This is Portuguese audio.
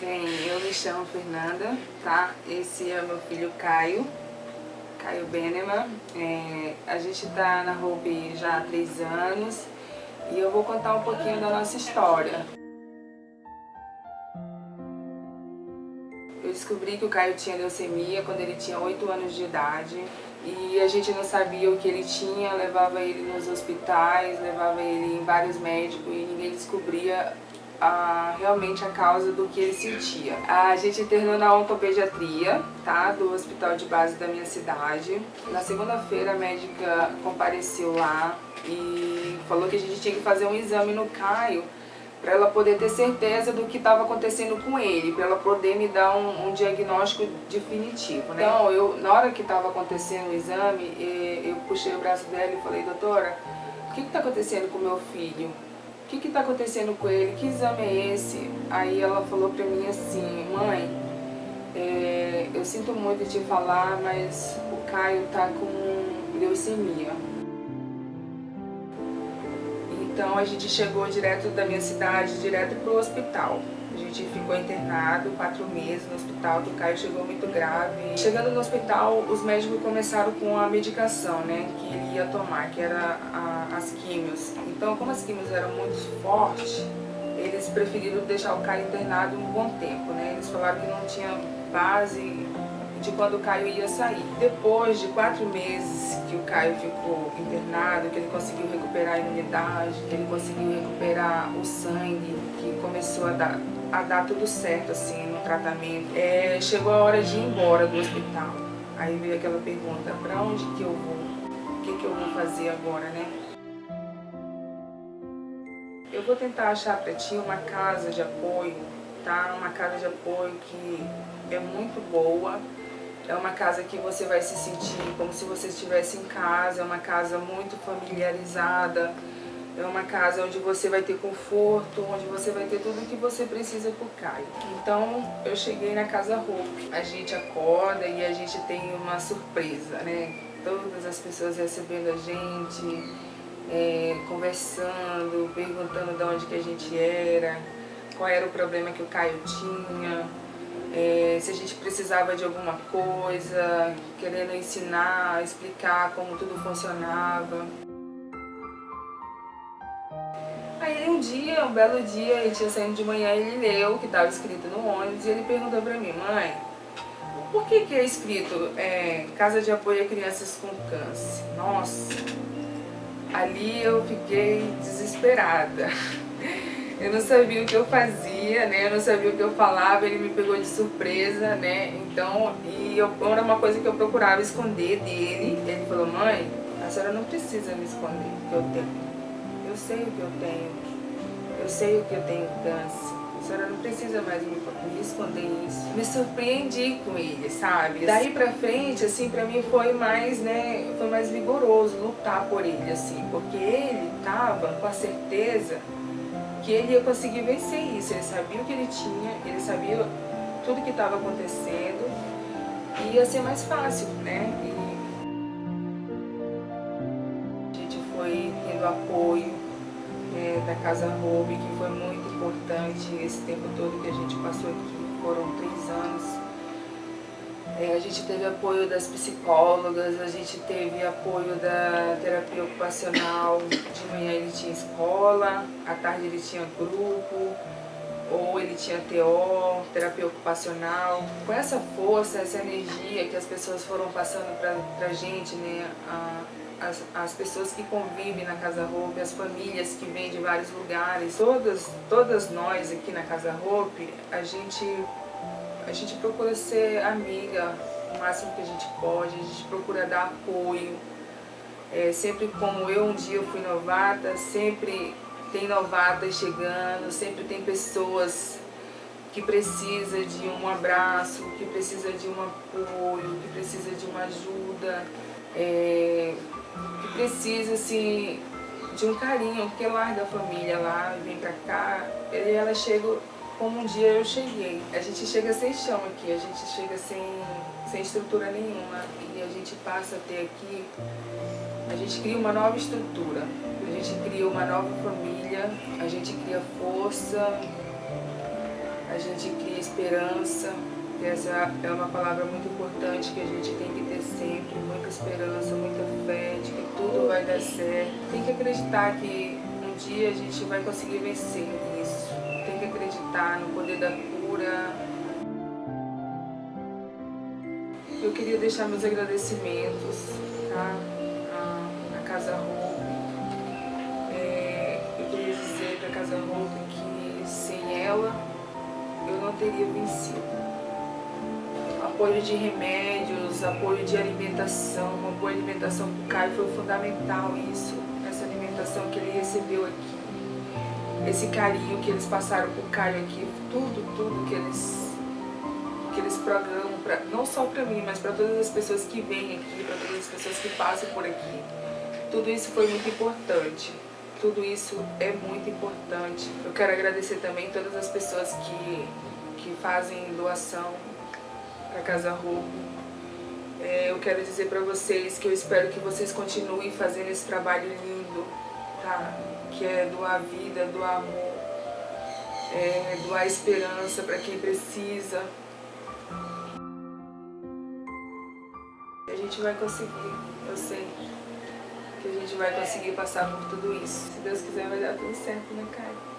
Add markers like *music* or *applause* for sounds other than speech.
Bem, eu me chamo Fernanda, tá? Esse é meu filho Caio, Caio Beneman. É, a gente tá na Ruby já há três anos e eu vou contar um pouquinho da nossa história. Eu descobri que o Caio tinha leucemia quando ele tinha 8 anos de idade e a gente não sabia o que ele tinha, levava ele nos hospitais, levava ele em vários médicos e ninguém descobria realmente a causa do que ele sentia. A gente internou na oncopediatria, tá? Do hospital de base da minha cidade. Na segunda-feira a médica compareceu lá e falou que a gente tinha que fazer um exame no Caio para ela poder ter certeza do que estava acontecendo com ele, para ela poder me dar um, um diagnóstico definitivo. Né? Então, eu, na hora que estava acontecendo o exame, eu puxei o braço dela e falei, doutora, o que está acontecendo com meu filho? O que está acontecendo com ele, que exame é esse? Aí ela falou para mim assim, mãe, é, eu sinto muito te falar, mas o Caio está com leucemia. A gente chegou direto da minha cidade, direto para o hospital. A gente ficou internado quatro meses no hospital, o Caio chegou muito grave. Chegando no hospital, os médicos começaram com a medicação, né, que ele ia tomar, que era a, as químios. Então, como as químios eram muito fortes, eles preferiram deixar o Caio internado um bom tempo, né. Eles falaram que não tinha base de quando o Caio ia sair. Depois de quatro meses que o Caio ficou internado, que ele conseguiu recuperar a imunidade, que ele conseguiu recuperar o sangue, que começou a dar a dar tudo certo, assim, no tratamento. É, chegou a hora de ir embora do hospital. Aí veio aquela pergunta, pra onde que eu vou? O que que eu vou fazer agora, né? Eu vou tentar achar pra ti uma casa de apoio, tá? Uma casa de apoio que é muito boa, é uma casa que você vai se sentir como se você estivesse em casa, é uma casa muito familiarizada, é uma casa onde você vai ter conforto, onde você vai ter tudo o que você precisa por Caio. Então, eu cheguei na Casa Hope. A gente acorda e a gente tem uma surpresa, né? Todas as pessoas recebendo a gente, é, conversando, perguntando de onde que a gente era, qual era o problema que o Caio tinha, é, se a gente precisava de alguma coisa, querendo ensinar, explicar como tudo funcionava. Aí um dia, um belo dia, a gente ia saindo de manhã ele leu o que estava escrito no ônibus e ele perguntou pra mim, mãe, por que que é escrito é, Casa de Apoio a Crianças com Câncer? Nossa, ali eu fiquei desesperada. *laughs* Eu não sabia o que eu fazia, né? Eu não sabia o que eu falava, ele me pegou de surpresa, né? Então, e eu, era uma coisa que eu procurava esconder dele. Ele falou, mãe, a senhora não precisa me esconder o que eu tenho eu sei o que eu tenho, eu sei o que eu tenho câncer. A senhora não precisa mais me, me esconder isso. Me surpreendi com ele, sabe? Daí pra frente, assim, pra mim foi mais, né, foi mais vigoroso lutar por ele, assim, porque ele tava com a certeza que ele ia conseguir vencer isso. Ele sabia o que ele tinha, ele sabia tudo que estava acontecendo e ia ser mais fácil, né? E a gente foi tendo apoio, é, da Casa Ruby, que foi muito importante esse tempo todo que a gente passou aqui, foram três anos. É, a gente teve apoio das psicólogas, a gente teve apoio da terapia ocupacional, de manhã ele tinha escola, à tarde ele tinha grupo, ou ele tinha TO, terapia ocupacional. Com essa força, essa energia que as pessoas foram passando pra, pra gente, né, a, as, as pessoas que convivem na Casa Roupe, as famílias que vêm de vários lugares, todas, todas nós aqui na Casa Roupe, a gente, a gente procura ser amiga o máximo que a gente pode, a gente procura dar apoio. É, sempre como eu um dia fui novata, sempre tem novatas chegando, sempre tem pessoas que precisa de um abraço, que precisa de um apoio, que precisa de uma ajuda. É, que precisa, assim, de um carinho, porque larga a família lá, vem pra cá, e ela chega como um dia eu cheguei. A gente chega sem chão aqui, a gente chega sem, sem estrutura nenhuma, e a gente passa a ter aqui, a gente cria uma nova estrutura, a gente cria uma nova família, a gente cria força, a gente cria esperança. Essa é uma palavra muito importante que a gente tem que ter sempre, muita esperança, muita fé de que tudo vai dar certo. Tem que acreditar que um dia a gente vai conseguir vencer nisso. Acreditar no poder da cura. Eu queria deixar meus agradecimentos tá? a, a Casa Roupa. É, eu queria dizer para a Casa Roupa que sem ela eu não teria vencido apoio de remédios, apoio de alimentação, apoio de alimentação para o Caio foi fundamental isso, essa alimentação que ele recebeu aqui, esse carinho que eles passaram para o Caio aqui, tudo, tudo que eles, que eles programam, pra, não só para mim, mas para todas as pessoas que vêm aqui, para todas as pessoas que passam por aqui, tudo isso foi muito importante. Tudo isso é muito importante. Eu quero agradecer também todas as pessoas que, que fazem doação para Casa Roupa. É, eu quero dizer para vocês que eu espero que vocês continuem fazendo esse trabalho lindo, tá? Que é doar vida, doar amor, é, doar esperança para quem precisa. A gente vai conseguir, eu sei que a gente vai conseguir passar por tudo isso. Se Deus quiser vai dar tudo certo, né, cara?